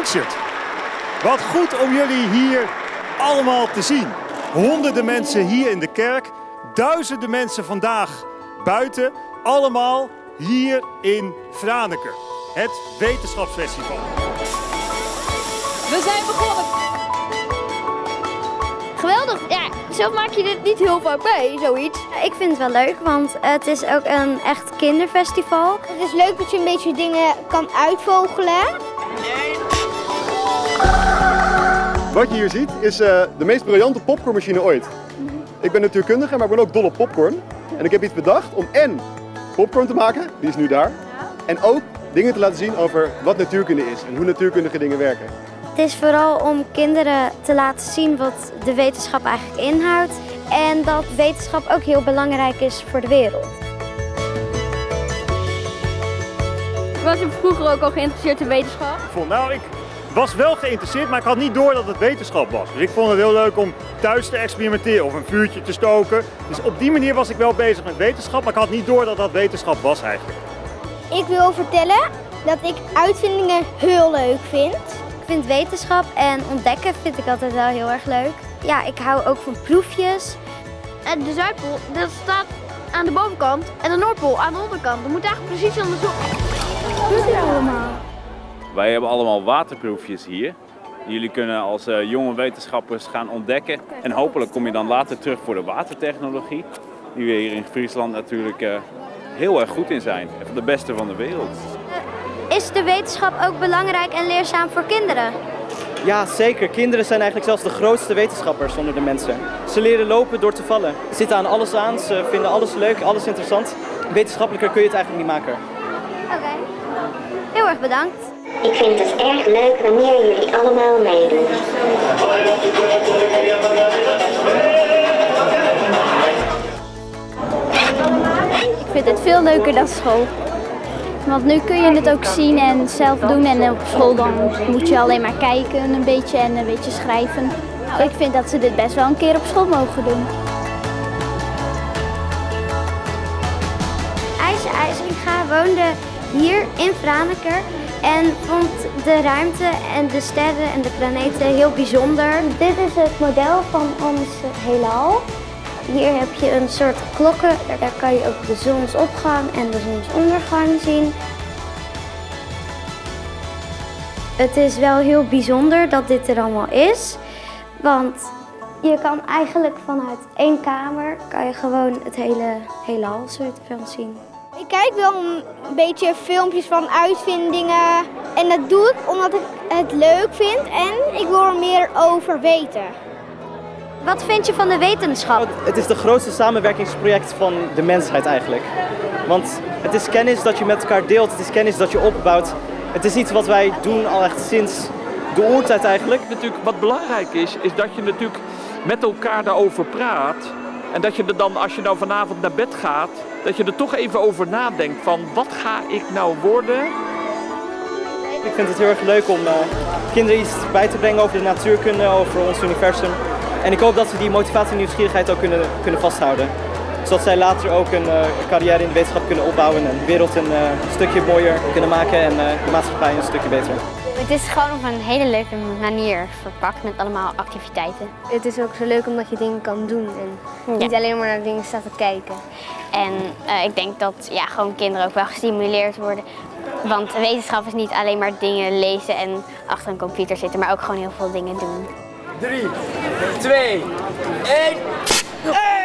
Blanchard. Wat goed om jullie hier allemaal te zien. Honderden mensen hier in de kerk, duizenden mensen vandaag buiten. Allemaal hier in Franeker, het wetenschapsfestival. We zijn begonnen. Geweldig. Ja, zo maak je dit niet heel vaak mee, zoiets. Ik vind het wel leuk, want het is ook een echt kinderfestival. Het is leuk dat je een beetje dingen kan uitvogelen. Wat je hier ziet is uh, de meest briljante popcornmachine ooit. Ik ben natuurkundige, maar ik ben ook dol op popcorn. En ik heb iets bedacht om en popcorn te maken, die is nu daar. En ook dingen te laten zien over wat natuurkunde is en hoe natuurkundige dingen werken. Het is vooral om kinderen te laten zien wat de wetenschap eigenlijk inhoudt. En dat wetenschap ook heel belangrijk is voor de wereld. Was je vroeger ook al geïnteresseerd in wetenschap? Nou, ik was wel geïnteresseerd, maar ik had niet door dat het wetenschap was. Dus ik vond het heel leuk om thuis te experimenteren of een vuurtje te stoken. Dus op die manier was ik wel bezig met wetenschap, maar ik had niet door dat dat wetenschap was eigenlijk. Ik wil vertellen dat ik uitvindingen heel leuk vind. Ik vind wetenschap en ontdekken vind ik altijd wel heel erg leuk. Ja, ik hou ook van proefjes. En de Zuidpool, dat staat aan de bovenkant en de Noordpool aan de onderkant. Dat moet eigenlijk precies andersom. Wat is dit allemaal? Wij hebben allemaal waterproefjes hier. Jullie kunnen als uh, jonge wetenschappers gaan ontdekken. En hopelijk kom je dan later terug voor de watertechnologie. Die we hier in Friesland natuurlijk uh, heel erg goed in zijn. Van de beste van de wereld. Is de wetenschap ook belangrijk en leerzaam voor kinderen? Ja, zeker. Kinderen zijn eigenlijk zelfs de grootste wetenschappers onder de mensen. Ze leren lopen door te vallen. Ze zitten aan alles aan, ze vinden alles leuk, alles interessant. Wetenschappelijker kun je het eigenlijk niet maken. Oké. Heel erg bedankt. Ik vind het erg leuk wanneer jullie allemaal meedoen. Ik vind het veel leuker dan school. Want nu kun je het ook zien en zelf doen en op school dan moet je alleen maar kijken een beetje en een beetje schrijven. Ik vind dat ze dit best wel een keer op school mogen doen. IJs IJsringa woonde hier in Franeker en vond de ruimte en de sterren en de planeten heel bijzonder. Dit is het model van ons heelal. Hier heb je een soort klokken, daar kan je ook de zonsopgang en de zonsondergang zien. Het is wel heel bijzonder dat dit er allemaal is, want je kan eigenlijk vanuit één kamer kan je gewoon het hele heelal soort van zien. Ik kijk wel een beetje filmpjes van uitvindingen en dat doe ik omdat ik het leuk vind en ik wil er meer over weten. Wat vind je van de wetenschap? Het is de grootste samenwerkingsproject van de mensheid eigenlijk. Want het is kennis dat je met elkaar deelt, het is kennis dat je opbouwt. Het is iets wat wij doen al echt sinds de oertijd eigenlijk. Natuurlijk, wat belangrijk is, is dat je natuurlijk met elkaar daarover praat. En dat je er dan, als je nou vanavond naar bed gaat, dat je er toch even over nadenkt van wat ga ik nou worden? Ik vind het heel erg leuk om uh, kinderen iets bij te brengen over de natuurkunde, over ons universum. En ik hoop dat ze die motivatie en nieuwsgierigheid ook kunnen, kunnen vasthouden. Zodat zij later ook een uh, carrière in de wetenschap kunnen opbouwen en de wereld een uh, stukje mooier kunnen maken en de maatschappij een stukje beter. Het is gewoon op een hele leuke manier verpakt met allemaal activiteiten. Het is ook zo leuk omdat je dingen kan doen en niet alleen maar naar dingen staat te kijken. En uh, ik denk dat ja, gewoon kinderen ook wel gestimuleerd worden. Want wetenschap is niet alleen maar dingen lezen en achter een computer zitten, maar ook gewoon heel veel dingen doen. 3, 2, 1.